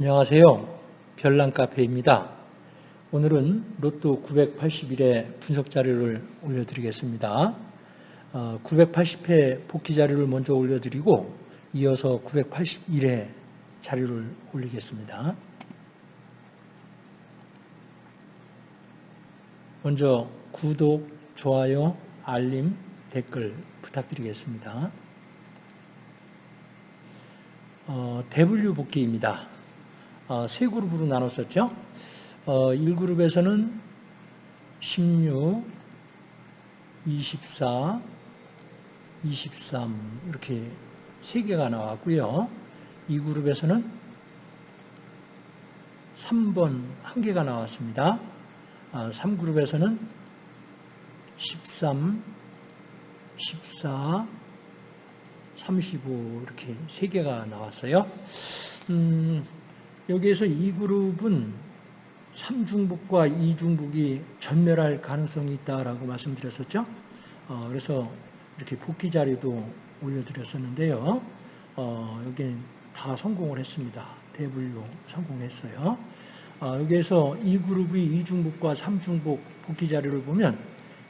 안녕하세요. 별난 카페입니다. 오늘은 로또 981회 분석 자료를 올려드리겠습니다. 980회 어, 복귀 자료를 먼저 올려드리고 이어서 981회 자료를 올리겠습니다. 먼저 구독, 좋아요, 알림, 댓글 부탁드리겠습니다. 어, 대분류 복귀입니다. 어, 세 그룹으로 나눴었죠. 어, 1그룹에서는 16, 24, 23 이렇게 세 개가 나왔고요. 2그룹에서는 3번 한 개가 나왔습니다. 아, 3그룹에서는 13, 14, 35 이렇게 세 개가 나왔어요. 음, 여기에서 이 그룹은 3중북과 2중북이 전멸할 가능성이 있다라고 말씀드렸었죠. 어, 그래서 이렇게 복귀 자료도 올려드렸었는데요. 어, 여기는 다 성공을 했습니다. 대분류 성공했어요. 어, 여기에서 이 그룹의 2중북과 3중북 복귀 자료를 보면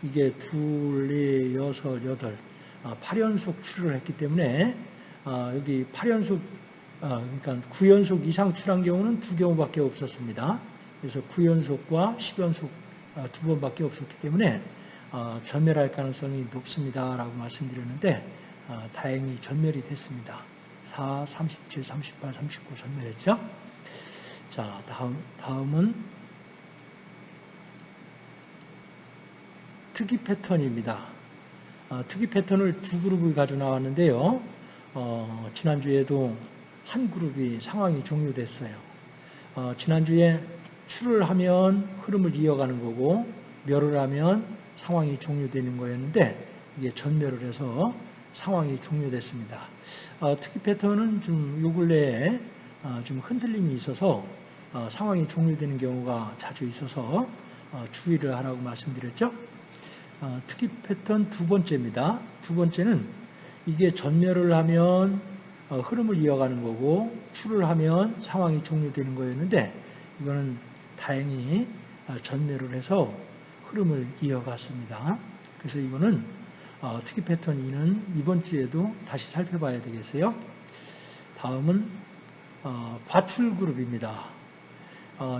이게 둘, 넷, 여섯, 여덟, 8연속 출을 했기 때문에 어, 여기 8연속 아, 그러니까 9연속 이상 출한 경우는 두 경우밖에 없었습니다. 그래서 9연속과 10연속 아, 두 번밖에 없었기 때문에 아, 전멸할 가능성이 높습니다라고 말씀드렸는데 다행히 전멸이 됐습니다. 4, 37, 38, 39 전멸했죠. 자, 다음, 다음은 특이 패턴입니다. 특이 패턴을 두 그룹을 가지고 나왔는데요. 어, 지난주에도 한 그룹이 상황이 종료됐어요. 어, 지난주에 출을 하면 흐름을 이어가는 거고 멸을 하면 상황이 종료되는 거였는데 이게 전멸을 해서 상황이 종료됐습니다. 어, 특히 패턴은 좀 요 근래에 어, 좀 흔들림이 있어서 어, 상황이 종료되는 경우가 자주 있어서 어, 주의를 하라고 말씀드렸죠. 어, 특히 패턴 두 번째입니다. 두 번째는 이게 전멸을 하면 어, 흐름을 이어가는 거고 출을 하면 상황이 종료되는 거였는데 이거는 다행히 어, 전멸을 해서 흐름을 이어갔습니다. 그래서 이거는 어, 특이 패턴 2는 이번 주에도 다시 살펴봐야 되겠어요. 다음은 과출 그룹입니다.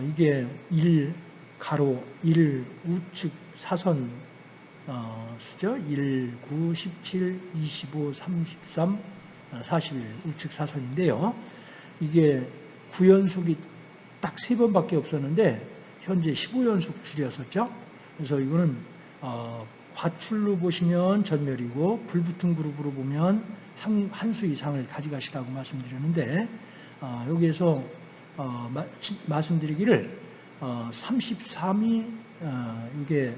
이게 1 가로 1 우측 사선 수죠. 1, 9, 17, 25, 33, 40일 우측 사선인데요. 이게 9연속이 딱세 번밖에 없었는데 현재 15연속 줄이었었죠. 그래서 이거는 어, 과출로 보시면 전멸이고 불붙은 그룹으로 보면 한, 한 수 이상을 가져가시라고 말씀드렸는데 어, 여기에서 어, 마, 말씀드리기를 33이 어, 이게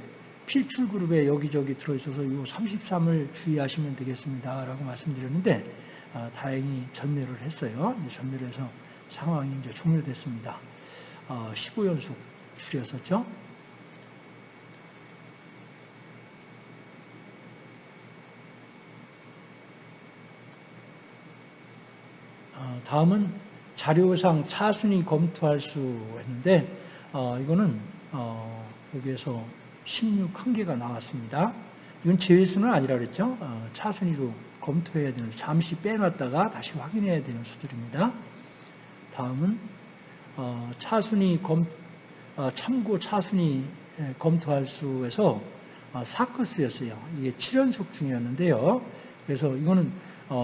필출 그룹에 여기저기 들어있어서 이 33을 주의하시면 되겠습니다. 라고 말씀드렸는데 아, 다행히 전멸을 했어요. 전멸해서 상황이 이제 종료됐습니다. 15연속 아, 줄였었죠. 아, 다음은 자료상 차순위 검토할 수 했는데 이거는 어, 여기에서 16 한 개가 나왔습니다. 이건 제외수는 아니라 그랬죠. 차순위로 검토해야 되는 잠시 빼놨다가 다시 확인해야 되는 수들입니다. 다음은 어, 차순위 검 어, 참고 차순위 검토할 수에서 어, 사커스였어요. 이게 7연속 중이었는데요. 그래서 이거는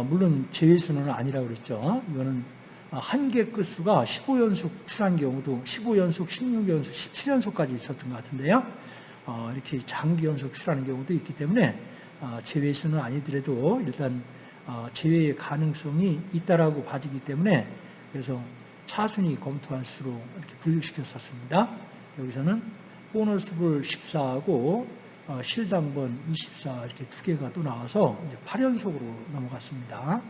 물론 제외수는 아니라고 그랬죠. 이거는 한 개 끝수가 15연속 출한 경우도 15연속, 16연속, 17연속까지 있었던 것 같은데요. 이렇게 장기 연속 출하는 경우도 있기 때문에 어, 제외수는 아니더라도 일단 어, 제외의 가능성이 있다라고 봐지기 때문에 그래서 차순위 검토한 수로 이렇게 분류시켰었습니다. 여기서는 보너스불 14하고 어, 실당번 24 이렇게 두 개가 또 나와서 이제 8연속으로 넘어갔습니다.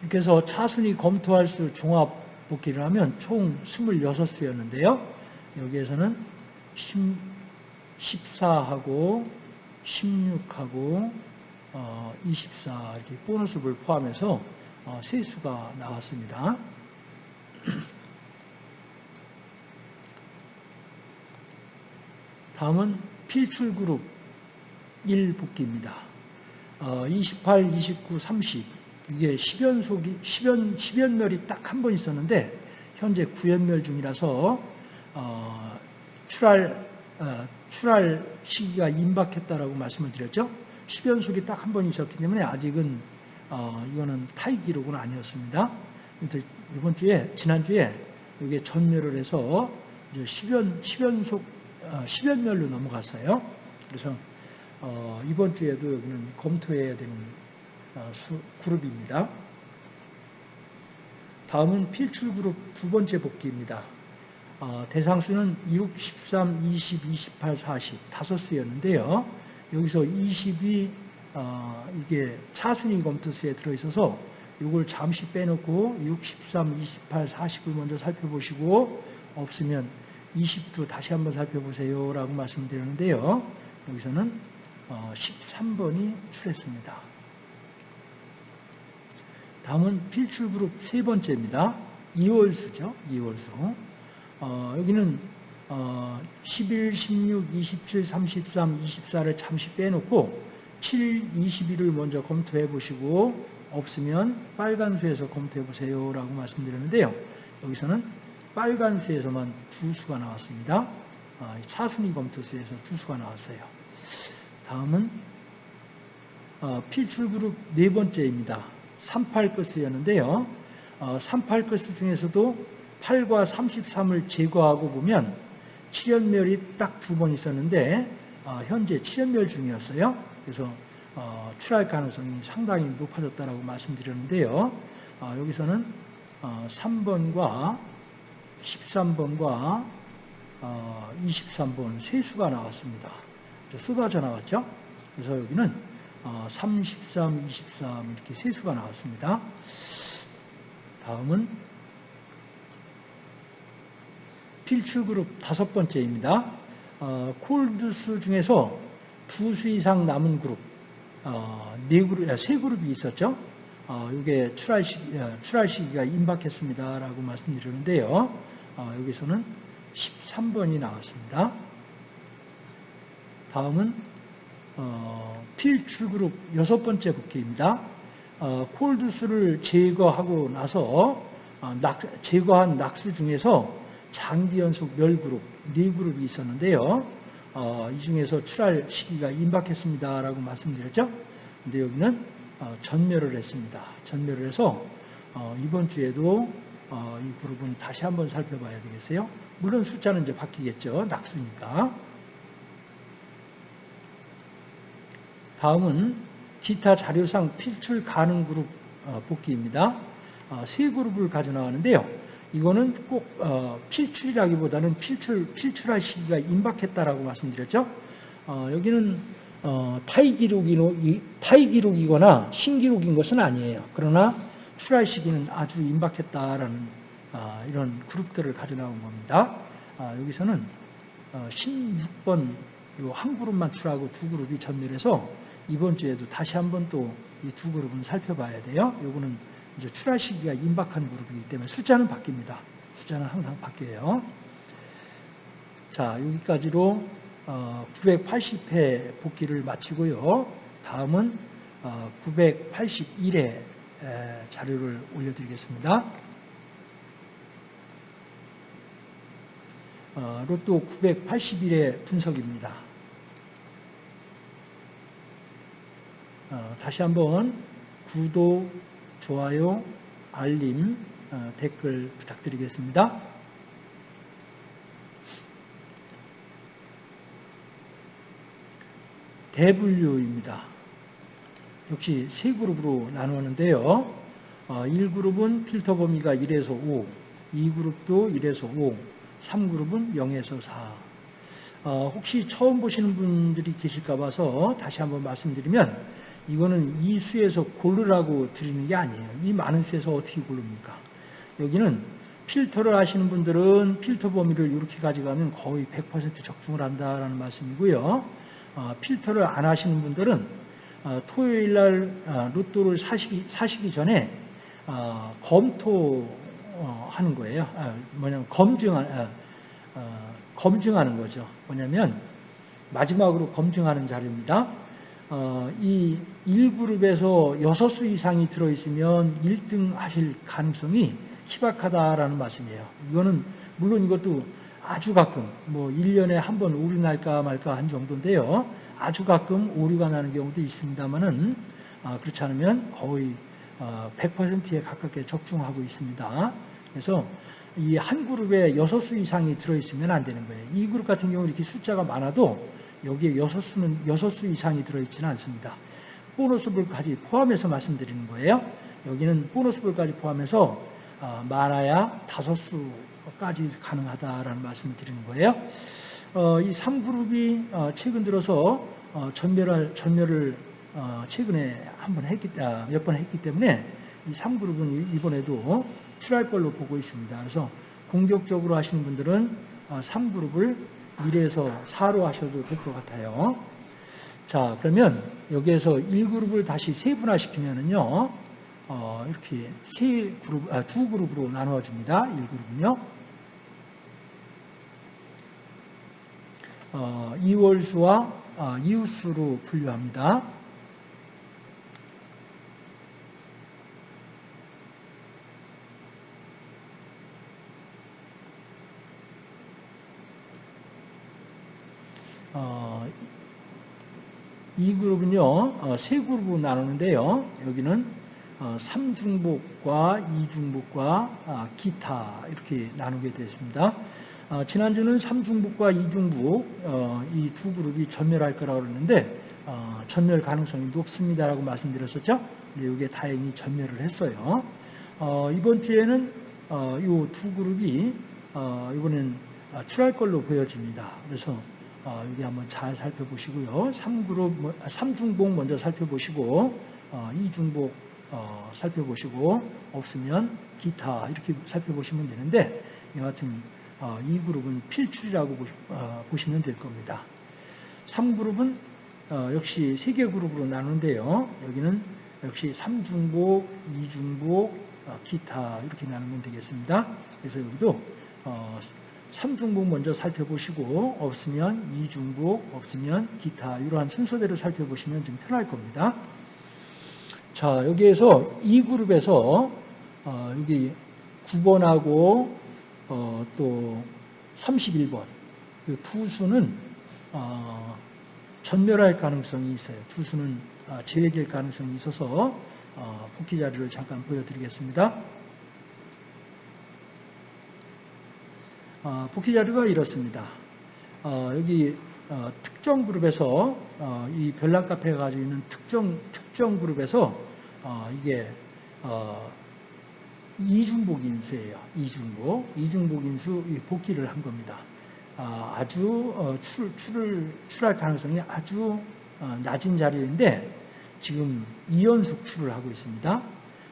이렇게 해서 차순위 검토할 수 종합 복귀를 하면 총 26수였는데요. 여기에서는 14하고 16하고 어, 24 이렇게 보너스를 포함해서 어, 세수가 나왔습니다. 다음은 필출 그룹 1 복귀입니다. 어, 28, 29, 30 이게 10연속이 10연 10연멸이 딱 한 번 있었는데 현재 9연멸 중이라서 어, 출할 어, 출할 시기가 임박했다라고 말씀을 드렸죠. 10연속이 딱 한 번 있었기 때문에 아직은 어, 이거는 타이 기록은 아니었습니다. 이번 주에 지난 주에 이게 전멸을 해서 이제 10연 10연속 어, 10연멸로 넘어갔어요. 그래서 어, 이번 주에도 여기는 검토해야 되는 어, 수, 그룹입니다. 다음은 필출 그룹 두 번째 복귀입니다. 어, 대상 수는 6, 13, 20, 28, 40 다섯 수였는데요. 여기서 20이 어, 이게 차순위 검토수에 들어있어서 이걸 잠시 빼놓고 6, 13, 28, 40을 먼저 살펴보시고 없으면 20도 다시 한번 살펴보세요 라고 말씀드렸는데요. 여기서는 어, 13번이 출했습니다. 다음은 필출 그룹 세 번째입니다. 2월수죠. 2월수. 어, 여기는 어, 11, 16, 27, 33, 24를 잠시 빼놓고 7, 21을 먼저 검토해 보시고 없으면 빨간 수에서 검토해 보세요 라고 말씀드렸는데요. 여기서는 빨간 수에서만 두 수가 나왔습니다. 아, 차순위 검토수에서 두 수가 나왔어요. 다음은 어, 필출그룹 네 번째입니다. 38거스였는데요. 38거스 중에서도 8과 33을 제거하고 보면 7연멸이 딱 두 번 있었는데 어, 현재 7연멸 중이었어요. 그래서 어, 출할 가능성이 상당히 높아졌다고 말씀드렸는데요. 여기서는 3번과 13번과 23번 세 수가 나왔습니다. 쏟아져 나왔죠. 그래서 여기는 33, 23 이렇게 세 수가 나왔습니다. 다음은 필출 그룹 다섯 번째입니다. 어, 콜드스 중에서 두 수 이상 남은 그룹, 어, 네 그룹, 아, 세 그룹이 있었죠. 어, 이게 출할 시기, 아, 출할 시기가 임박했습니다라고 말씀드렸는데요. 어, 여기서는 13번이 나왔습니다. 다음은 어, 필출 그룹 여섯 번째 복귀입니다. 어, 콜드스를 제거하고 나서 어, 낙, 제거한 낙수 중에서 장기 연속 멸 그룹 네 그룹이 있었는데요. 어, 이 중에서 출할 시기가 임박했습니다라고 말씀드렸죠. 근데 여기는 어, 전멸을 했습니다. 전멸을 해서 어, 이번 주에도 어, 이 그룹은 다시 한번 살펴봐야 되겠어요. 물론 숫자는 이제 바뀌겠죠. 낙수니까. 다음은 기타 자료상 필출 가능 그룹 어, 복귀입니다. 어, 세 그룹을 가져 나왔는데요. 이거는 꼭 어, 필출이라기보다는 필출, 필출할 시기가 임박했다라고 말씀드렸죠. 여기는 타이 기록이 타이 기록이거나 신기록인 것은 아니에요. 그러나 출할 시기는 아주 임박했다라는 이런 그룹들을 가져 나온 겁니다. 여기서는 16번 한 그룹만 출하고 두 그룹이 전멸해서 이번 주에도 다시 한번 또 이 두 그룹은 살펴봐야 돼요. 요거는 이제 출하 시기가 임박한 그룹이기 때문에 숫자는 바뀝니다. 숫자는 항상 바뀌어요. 자, 여기까지로 980회 어, 복귀를 마치고요. 다음은 981회 어, 자료를 올려드리겠습니다. 어, 로또 981회 분석입니다. 어, 다시 한번 구독, 좋아요, 알림, 어, 댓글 부탁드리겠습니다. 대분류입니다. 역시 세 그룹으로 나누는데요. 1그룹은 어, 필터 범위가 1에서 5, 2그룹도 1에서 5, 3그룹은 0에서 4. 혹시 처음 보시는 분들이 계실까 봐서 다시 한번 말씀드리면 이거는 이 수에서 고르라고 드리는 게 아니에요. 이 많은 수에서 어떻게 고릅니까? 여기는 필터를 하시는 분들은 필터 범위를 이렇게 가져가면 거의 100% 적중을 한다라는 말씀이고요. 어, 필터를 안 하시는 분들은 어, 토요일 날 어, 로또를 사시기, 사시기 전에 어, 검토하는 거예요. 아, 뭐냐면 검증한, 아, 어, 검증하는 거죠. 뭐냐면 마지막으로 검증하는 자료입니다. 어, 이 1그룹에서 6수 이상이 들어있으면 1등 하실 가능성이 희박하다라는 말씀이에요. 이거는 물론 이것도 아주 가끔 뭐 1년에 한 번 오류 날까 말까 한 정도인데요. 아주 가끔 오류가 나는 경우도 있습니다만은 아, 그렇지 않으면 거의 100%에 어, 가깝게 적중하고 있습니다. 그래서 이 한 그룹에 6수 이상이 들어있으면 안 되는 거예요. 이 그룹 같은 경우는 이렇게 숫자가 많아도 여기에 6수는 6수 이상이 들어있지는 않습니다. 보너스볼까지 포함해서 말씀드리는 거예요. 여기는 보너스볼까지 포함해서 어, 많아야 5수까지 가능하다라는 말씀을 드리는 거예요. 어, 이 3그룹이 최근 들어서 전멸을, 전멸을 최근에 한 번 했기, 아, 몇번 했기 때문에 이 3그룹은 이번에도 출할 걸로 보고 있습니다. 그래서 공격적으로 하시는 분들은 3그룹을 어, 1에서 4로 하셔도 될 것 같아요. 자, 그러면 여기에서 1그룹을 다시 세분화시키면은요, 어, 이렇게 세 그룹, 아, 두 그룹으로 나누어집니다. 1그룹은요. 어, 이월수와 어, 이웃수로 분류합니다. 어, 이 그룹은요, 어, 세 그룹으로 나누는데요. 여기는 어, 삼중복과 이중복과 아, 기타 이렇게 나누게 되었습니다. 어, 지난주는 삼중복과 이중복 이 두 그룹이 전멸할 거라고 그랬는데 전멸 가능성이 높습니다라고 말씀드렸었죠. 근데 이게 다행히 전멸을 했어요. 이번 주에는 이 두 그룹이 이번엔 출할 걸로 보여집니다. 그래서 어, 여기 한번 잘 살펴보시고요. 3그룹, 3중복 먼저 살펴보시고, 어, 2중복 어, 살펴보시고, 없으면 기타 이렇게 살펴보시면 되는데, 여하튼 어, 이 그룹은 필출이라고 보시, 어, 보시면 될 겁니다. 3그룹은 어, 역시 3개 그룹으로 나누는데요. 여기는 역시 3중복, 2중복, 어, 기타 이렇게 나누면 되겠습니다. 그래서 여기도 어, 3중복 먼저 살펴보시고 없으면 2중복, 없으면 기타 이러한 순서대로 살펴보시면 좀 편할 겁니다. 자 여기에서 이 그룹에서 어, 여기 9번하고 어, 또 31번 두 수는 어, 전멸할 가능성이 있어요. 두 수는 어, 제외될 가능성이 있어서 어, 복귀 자료를 잠깐 보여드리겠습니다. 어, 복귀 자료가 이렇습니다. 어, 여기 어, 특정 그룹에서 어, 이 별난 카페가 가지고 있는 특정 특정 그룹에서 어, 이게 어, 이중복 인수예요. 이중복 이중복 인수 복귀를 한 겁니다. 아주 출, 출을 출할 가능성이 아주 낮은 자료인데 지금 2연속 출을 하고 있습니다.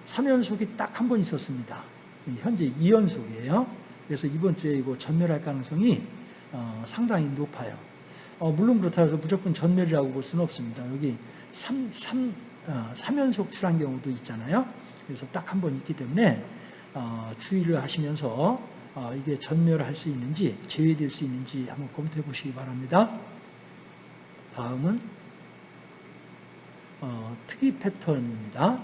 3연속이 딱 한 번 있었습니다. 현재 2연속이에요. 그래서 이번 주에 이거 전멸할 가능성이 어, 상당히 높아요. 어, 물론 그렇다고 해서 무조건 전멸이라고 볼 수는 없습니다. 여기 3, 3, 어, 3연속 출한 경우도 있잖아요. 그래서 딱 한 번 있기 때문에 어, 주의를 하시면서 어, 이게 전멸할 수 있는지 제외될 수 있는지 한번 검토해 보시기 바랍니다. 다음은 어, 특이 패턴입니다.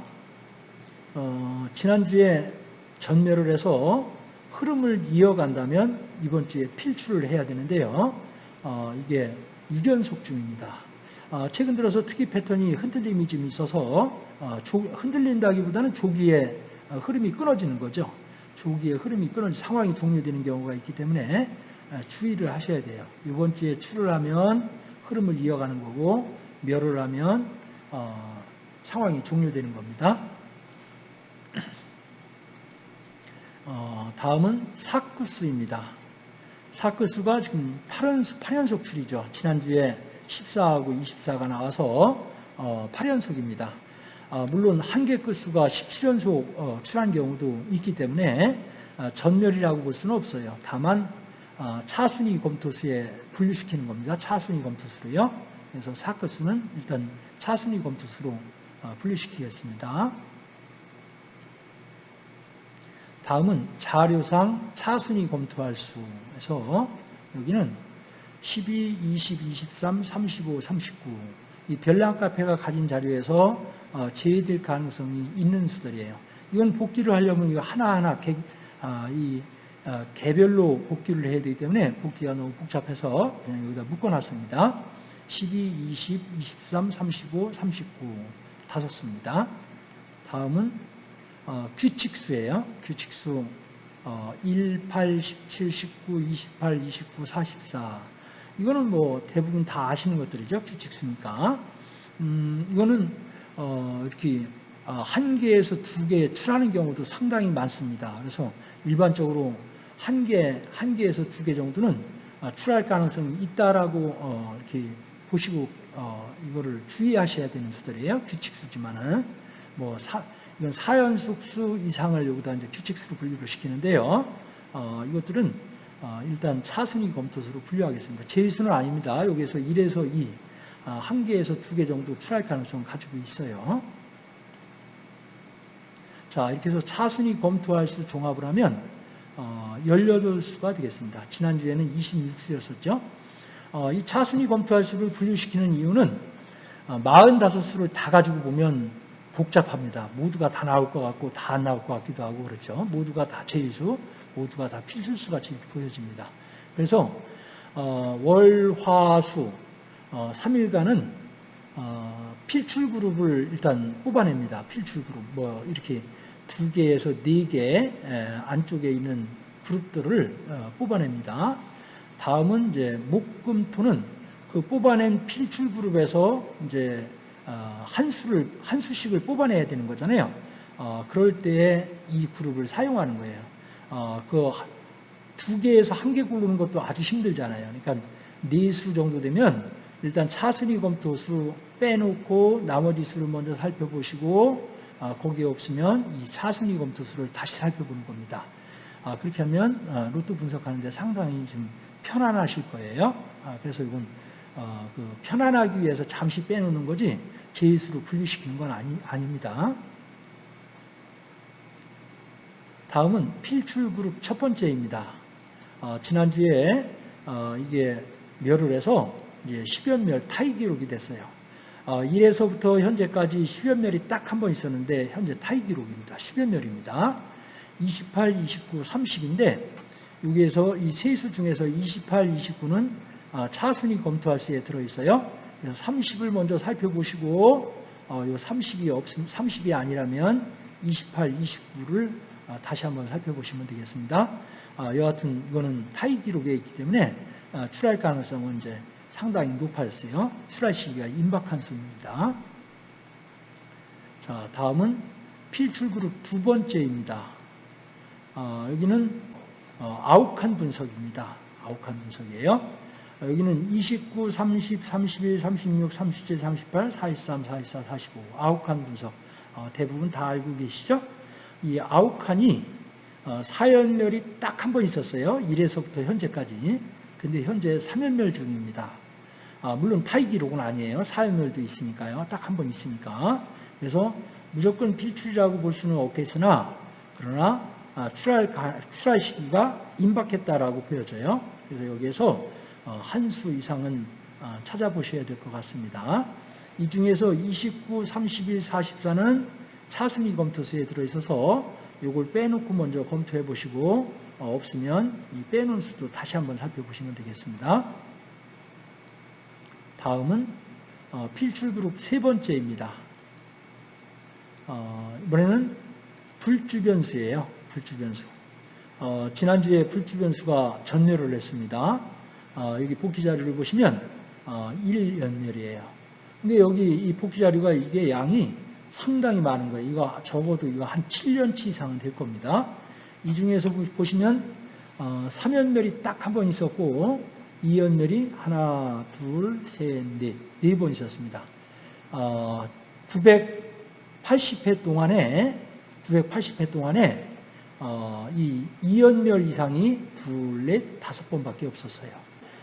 지난주에 전멸을 해서 흐름을 이어간다면 이번 주에 필출을 해야 되는데요. 어, 이게 이견속 중입니다. 어, 최근 들어서 특이 패턴이 흔들림이 좀 있어서 어, 조, 흔들린다기보다는 조기에 어, 흐름이 끊어지는 거죠. 조기에 흐름이 끊어지 상황이 종료되는 경우가 있기 때문에 어, 주의를 하셔야 돼요. 이번 주에 출을 하면 흐름을 이어가는 거고 멸을 하면 어, 상황이 종료되는 겁니다. 어, 다음은 사크수입니다. 사크수가 지금 8연속, 8연속 출이죠. 지난주에 14하고 24가 나와서 어, 8연속입니다. 어, 물론 한개 끝수가 17연속 어, 출한 경우도 있기 때문에 어, 전멸이라고 볼 수는 없어요. 다만 어, 차순위 검토수에 분류시키는 겁니다. 차순위 검토수로요. 그래서 사크수는 일단 차순위 검토수로 어, 분류시키겠습니다. 다음은 자료상 차순위 검토할 수에서 여기는 12, 20, 23, 35, 39. 이 별난 카페가 가진 자료에서 어, 제외될 가능성이 있는 수들이에요. 이건 복귀를 하려면 이거 하나하나 개, 아, 이 어, 개별로 복귀를 해야 되기 때문에 복귀가 너무 복잡해서 여기다 묶어놨습니다. 12, 20, 23, 35, 39 다섯 수입니다. 다음은 어, 규칙수예요. 규칙수 어, 1, 8, 17, 19, 28, 29, 44 이거는 뭐 대부분 다 아시는 것들이죠. 규칙수니까. 음, 이거는 어, 이렇게 어, 한 개에서 두 개 출하는 경우도 상당히 많습니다. 그래서 일반적으로 한 개, 한 개에서 두 개 정도는 어, 출할 가능성이 있다라고 어, 이렇게 보시고 어, 이거를 주의하셔야 되는 수들이에요. 규칙수지만은 뭐 사, 이건 사연속수 이상을 여기다 이제 규칙수로 분류를 시키는데요. 어, 이것들은 어, 일단 차순위 검토수로 분류하겠습니다. 제수는 아닙니다. 여기에서 1에서 2, 어, 한 개에서 두개 정도 출할 가능성을 가지고 있어요. 자, 이렇게 해서 차순위 검토할 수 종합을 하면 어, 18수가 되겠습니다. 지난주에는 26수였었죠. 어, 이 차순위 검토할 수를 분류시키는 이유는 어, 45수를 다 가지고 보면 복잡합니다. 모두가 다 나올 것 같고 다 안 나올 것 같기도 하고 그렇죠. 모두가 다 제수, 모두가 다 필수수 같이 보여집니다. 그래서 어, 월, 화, 수 어, 3일간은 어, 필출 그룹을 일단 뽑아냅니다. 필출 그룹 뭐 이렇게 두 개에서 네 개 안쪽에 있는 그룹들을 어, 뽑아냅니다. 다음은 이제 목 금 토는 그 뽑아낸 필출 그룹에서 이제 어, 한 수를 한 수씩을 뽑아내야 되는 거잖아요. 어, 그럴 때에 이 그룹을 사용하는 거예요. 어, 그두 개에서 한 개 고르는 것도 아주 힘들잖아요. 그러니까 네 수 정도 되면 일단 차순위 검토 수 빼놓고 나머지 수를 먼저 살펴보시고 어, 거기에 없으면 이 차순위 검토 수를 다시 살펴보는 겁니다. 아, 그렇게 하면 어, 로또 분석하는데 상당히 좀 편안하실 거예요. 아, 그래서 이건 어, 그 편안하기 위해서 잠시 빼놓는 거지 제수로 분류시키는 건 아니, 아닙니다. 다음은 필출 그룹 첫 번째입니다. 어, 지난주에 어, 이게 멸을 해서 이제 10연 멸 타이 기록이 됐어요. 어, 1에서부터 현재까지 10연 멸이 딱 한 번 있었는데 현재 타이 기록입니다. 10연 멸입니다. 28, 29, 30인데 여기에서 이 세수 중에서 28, 29는 아, 차순위 검토할 수에 들어있어요. 그래서 30을 먼저 살펴보시고 어, 이 30이 없음 30이 아니라면 28, 29를 아, 다시 한번 살펴보시면 되겠습니다. 아, 여하튼 이거는 타이 기록에 있기 때문에 아, 출할 가능성은 이제 상당히 높아졌어요. 출할 시기가 임박한 수입니다. 자, 다음은 필출 그룹 두 번째입니다. 어, 여기는 어, 아욱한 분석입니다. 아욱한 분석이에요. 여기는 29, 30, 31, 36, 37, 38, 43, 44, 45 아욱한 분석 어, 대부분 다 알고 계시죠? 이 아욱한이 어, 사연멸이 딱 한 번 있었어요. 1에서부터 현재까지. 근데 현재 3연멸 중입니다. 아, 물론 타이 기록은 아니에요. 사연멸도 있으니까요. 딱 한 번 있으니까. 그래서 무조건 필출이라고 볼 수는 없겠으나 그러나 아, 출할, 출할 시기가 임박했다라고 보여져요. 그래서 여기에서 어, 한 수 이상은 어, 찾아보셔야 될 것 같습니다. 이 중에서 29, 31, 44는 차순위 검토수에 들어있어서 이걸 빼놓고 먼저 검토해 보시고 어, 없으면 이 빼놓은 수도 다시 한번 살펴보시면 되겠습니다. 다음은 필출 그룹 세 번째입니다. 이번에는 불주변수예요. 불주변수. 지난주에 불주변수가 전멸을 했습니다. 어, 여기 복귀 자료를 보시면 어, 1연멸이에요. 근데 여기 이 복귀 자료가 이게 양이 상당히 많은 거예요. 이거 적어도 이거 한 7년치 이상은 될 겁니다. 이 중에서 보시면 어, 3연멸이 딱 한 번 있었고 2연멸이 하나, 둘, 셋, 넷, 네 번 있었습니다. 어, 980회 동안에 980회 동안에 어, 이 2연멸 이상이 둘, 넷, 다섯 번밖에 없었어요.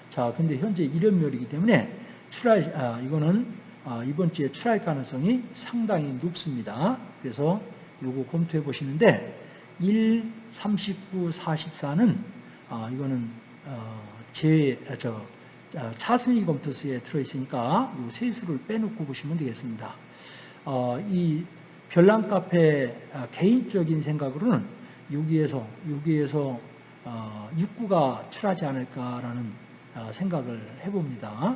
자, 근데 현재 1연멸이기 때문에 출할, 아, 이거는 아, 이번 주에 출할 가능성이 상당히 높습니다. 그래서 요거 검토해 보시는데 1, 39, 44는 아, 이거는 어, 제, 아, 저, 아, 차순위 검토수에 들어있으니까 이세 수를 빼놓고 보시면 되겠습니다. 어, 이 별난 카페 아, 개인적인 생각으로는 여기에서 여기에서 어, 육구가 출하지 않을까라는 어, 생각을 해봅니다.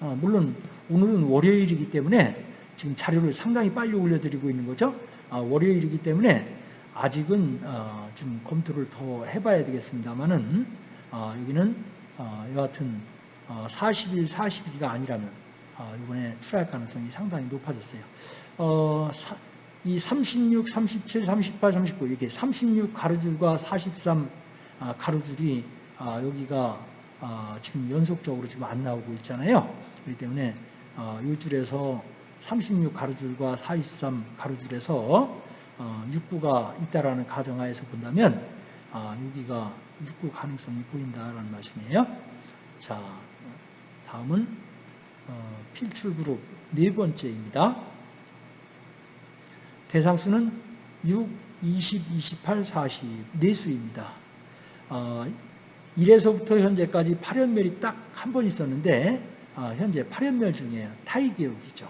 어, 물론 오늘은 월요일이기 때문에 지금 자료를 상당히 빨리 올려드리고 있는 거죠. 아, 월요일이기 때문에 아직은 어, 좀 검토를 더 해봐야 되겠습니다만은 어, 여기는 어, 여하튼 어, 40일, 40일이 아니라면 어, 이번에 출할 가능성이 상당히 높아졌어요. 어, 사, 이 36, 37, 38, 39 이렇게 36 가로줄과 43 아, 가로줄이 아, 여기가 아, 지금 연속적으로 지금 안 나오고 있잖아요. 그렇기 때문에 어, 이 줄에서 36 가로줄과 43 가로줄에서 어, 육구가 있다라는 가정하에서 본다면 아, 여기가 육구 가능성이 보인다라는 말씀이에요. 자, 다음은 어, 필출 그룹 네 번째입니다. 대상수는 6, 20, 28, 40 네수입니다. 어, 1에서부터 현재까지 8연멸이 딱 한 번 있었는데 어, 현재 8연멸 중에 타이 기록이죠.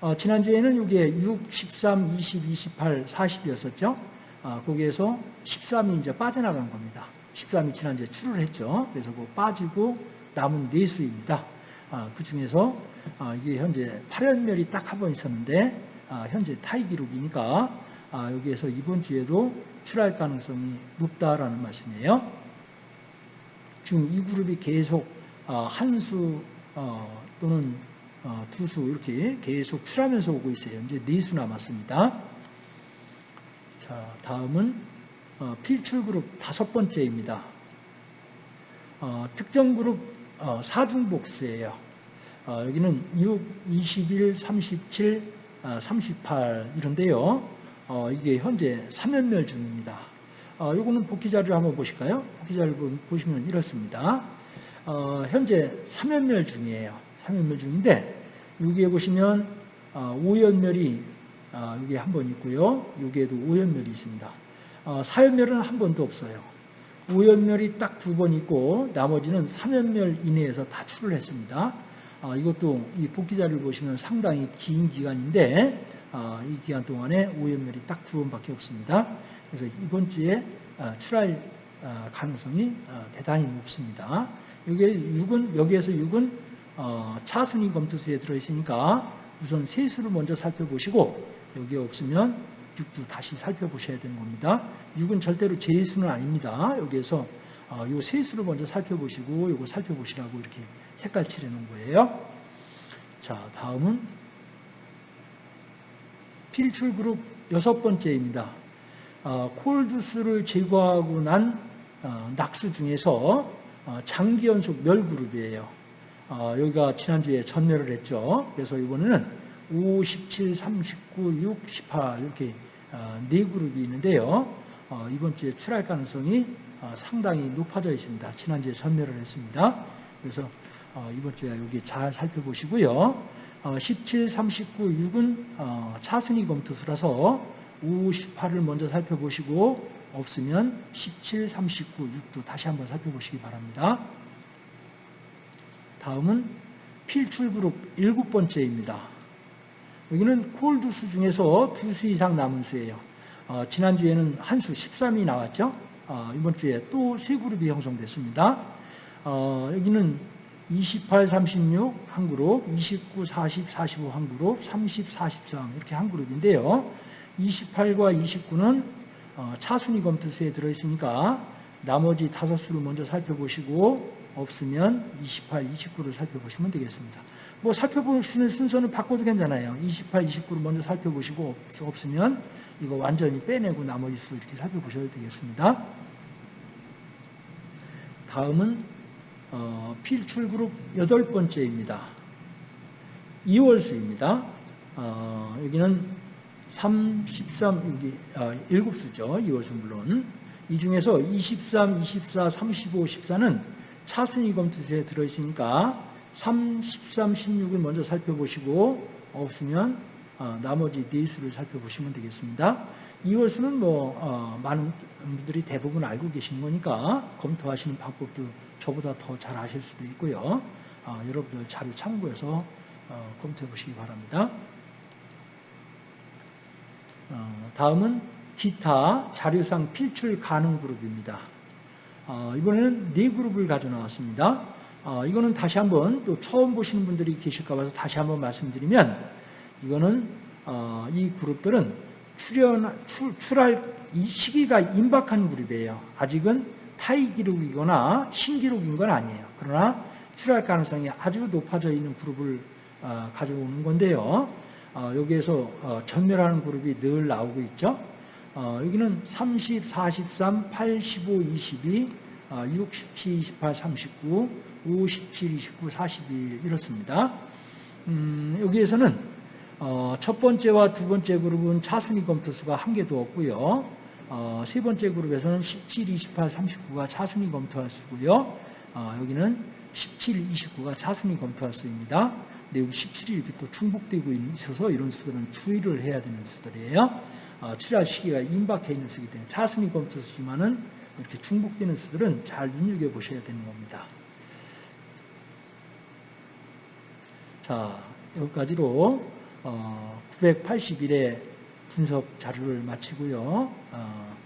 어, 지난주에는 이게 6, 13, 20, 28, 40이었었죠. 어, 거기에서 13이 이제 빠져나간 겁니다. 13이 지난주에 출을 했죠. 그래서 그 빠지고 남은 네 수입니다. 아, 그 중에서 아, 이게 현재 8연멸이 딱 한 번 있었는데 아, 현재 타이 기록이니까 여기에서 이번 주에도 출할 가능성이 높다라는 말씀이에요. 지금 이 그룹이 계속 한수 어, 또는 두 수 이렇게 계속 출하면서 오고 있어요. 이제 네 수 남았습니다. 자, 다음은 어, 필출 그룹 다섯 번째입니다. 어, 특정 그룹 어, 사중복수예요. 어, 여기는 6, 21, 37, 38 이런데요. 어, 이게 현재 3연멸 중입니다. 어, 요거는 복귀 자료를 한번 보실까요? 복귀 자료를 보시면 이렇습니다. 어, 현재 3연멸 중이에요. 3연멸 중인데 여기에 보시면 어, 5연멸이 어, 여기에 한번 있고요. 여기에도 5연멸이 있습니다. 어, 4연멸은 한 번도 없어요. 5연멸이 딱 두 번 있고 나머지는 3연멸 이내에서 다 출을 했습니다. 아, 이것도 이 복귀 자료를 보시면 상당히 긴 기간인데 아, 이 기간 동안에 5연멸이 딱 두 번밖에 없습니다. 그래서 이번 주에 아, 출할 아, 가능성이 아, 대단히 높습니다. 여기에 6은 여기에서 6은 어, 차순위 검토수에 들어있으니까 우선 세수를 먼저 살펴보시고 여기에 없으면 6도 다시 살펴보셔야 되는 겁니다. 6은 절대로 제수는 아닙니다. 여기에서 어, 요 세수를 먼저 살펴보시고 요거 살펴보시라고 이렇게 색깔 칠해 놓은 거예요. 자, 다음은 필출 그룹 여섯 번째입니다. 어, 콜드스를 제거하고 난 어, 낙수 중에서 어, 장기 연속 멸 그룹이에요. 어, 여기가 지난주에 전멸을 했죠. 그래서 이번에는 5, 17, 39, 6, 18 이렇게 어, 네 그룹이 있는데요. 어, 이번 주에 출할 가능성이 어, 상당히 높아져 있습니다. 지난주에 전멸을 했습니다. 그래서 이번 주에 여기 잘 살펴보시고요. 17, 39, 6은 차순위 검토수라서 5, 18을 먼저 살펴보시고 없으면 17, 39, 6도 다시 한번 살펴보시기 바랍니다. 다음은 필출 그룹 일곱 번째입니다. 여기는 콜두수 중에서 두 수 이상 남은 수예요. 어, 지난주에는 한 수 13이 나왔죠. 어, 이번 주에 또 세 그룹이 형성됐습니다. 어, 여기는 28, 36 한 그룹, 29, 40, 45 한 그룹, 30, 43 이렇게 한 그룹인데요. 28과 29는 어, 차순위 검투수에 들어있으니까 나머지 다섯 수를 먼저 살펴보시고 없으면 28, 29를 살펴보시면 되겠습니다. 뭐 살펴보시는 순서는 바꿔도 괜찮아요. 28, 29를 먼저 살펴보시고 없으면 이거 완전히 빼내고 나머지 수 이렇게 살펴보셔도 되겠습니다. 다음은 어, 필출 그룹 여덟 번째입니다. 2월 수입니다. 어, 여기는 3, 13, 여기 어, 7수죠. 2월수 물론. 이 중에서 23, 24, 35, 14는 차순위 검투수에 들어있으니까 3, 13, 16을 먼저 살펴보시고 없으면 어, 나머지 네 수를 살펴보시면 되겠습니다. 2월 수는 뭐 어, 많은 분들이 대부분 알고 계신 거니까 검토하시는 방법도 저보다 더 잘 아실 수도 있고요. 어, 여러분들 자료 참고해서 어, 검토해 보시기 바랍니다. 어, 다음은 기타 자료상 필출 가능 그룹입니다. 어, 이번에는 네 그룹을 가져 나왔습니다. 어, 이거는 다시 한번 또 처음 보시는 분들이 계실까 봐서 다시 한번 말씀드리면 이거는 어, 이 그룹들은 출연 출, 출할 이 시기가 임박한 그룹이에요. 아직은 타이 기록이거나 신기록인 건 아니에요. 그러나 출할 가능성이 아주 높아져 있는 그룹을 어, 가져오는 건데요. 어, 여기에서 어, 전멸하는 그룹이 늘 나오고 있죠. 어, 여기는 30, 43, 8, 15, 22, 어, 6, 17, 28, 39, 5, 17, 29, 42 이렇습니다. 음, 여기에서는 어, 첫 번째와 두 번째 그룹은 차순위 검토수가 한 개도 없고요. 어, 세 번째 그룹에서는 17, 28, 39가 차순위 검토할 수고요. 어, 여기는 17, 29가 차순위 검토할 수입니다. 17이 이렇게 또 중복되고 있어서 이런 수들은 주의를 해야 되는 수들이에요. 어, 출할 시기가 임박해 있는 수이기 때문에 차순위 검토수지만은 이렇게 중복되는 수들은 잘 눈여겨 보셔야 되는 겁니다. 자, 여기까지로 어, 981의 분석 자료를 마치고요. 어,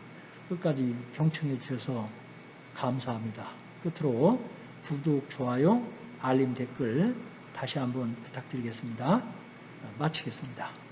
끝까지 경청해 주셔서 감사합니다. 끝으로 구독, 좋아요, 알림, 댓글 다시 한번 부탁드리겠습니다. 어, 마치겠습니다.